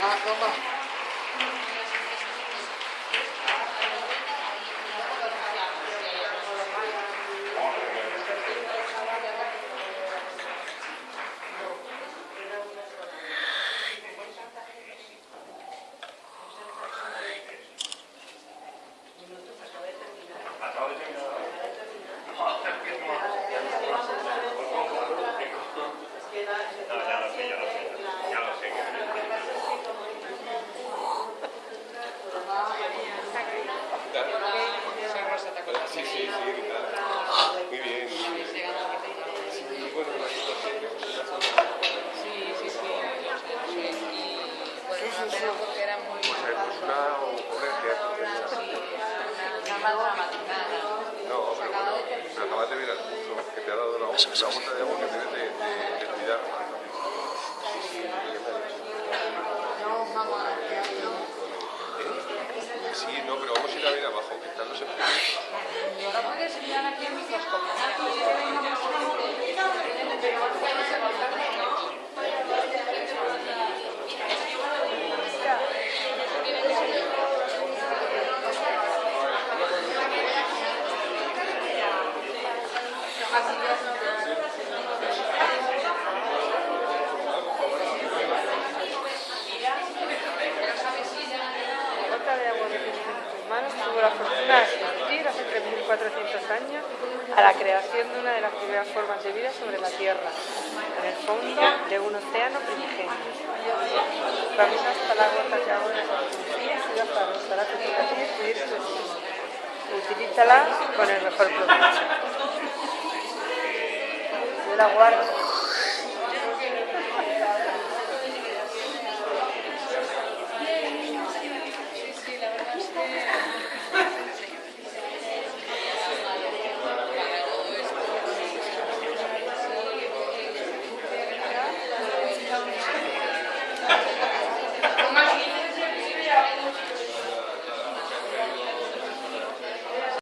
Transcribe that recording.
来哥们 Sí, sí, sí, claro. Muy bien. Sí, bueno, la situación que se está Sí, sí, sí. Y bueno, porque era muy... Pues una ocurrencia. Sí, una mal dramatizada. No, pero bueno, pero acabas de ver el curso que te ha dado la, la vuelta de agua que debes de, de, de cuidar. Sí, sí, ella me ha dicho. No, mamá, no. ¿Eh? Sí, no, pero vamos a ir a ver abajo, que están los en gota de agua que tienes en tus manos tuvo la fortuna de asistir hace 3.400 años a la creación de una de las primeras formas de vida sobre la Tierra, en el fondo de un océano primigenio. Camina hasta la gota superficie y baja hasta la superficie y decidir su destino. Utilízala con el mejor provecho. Yo la